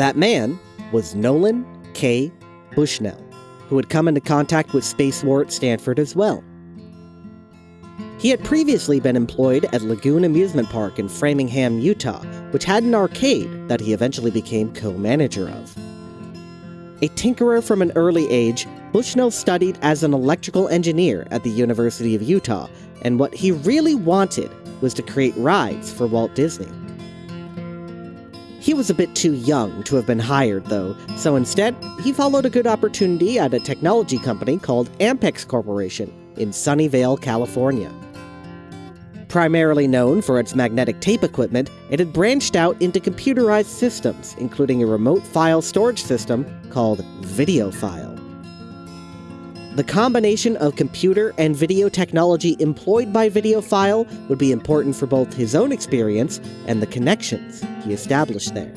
That man was Nolan K. Bushnell, who had come into contact with Spacewar at Stanford as well. He had previously been employed at Lagoon Amusement Park in Farmington, Utah, which had an arcade that he eventually became co manager of. A tinkerer from an early age, Bushnell studied as an electrical engineer at the University of Utah, and what he really wanted was to create rides for Walt Disney. He was a bit too young to have been hired, though, so instead, he followed a good opportunity at a technology company called Ampex Corporation in Sunnyvale, California. Primarily known for its magnetic tape equipment, it had branched out into computerized systems, including a remote file storage system called VideoFile. The combination of computer and video technology employed by VideoFile would be important for both his own experience and the connections he established there.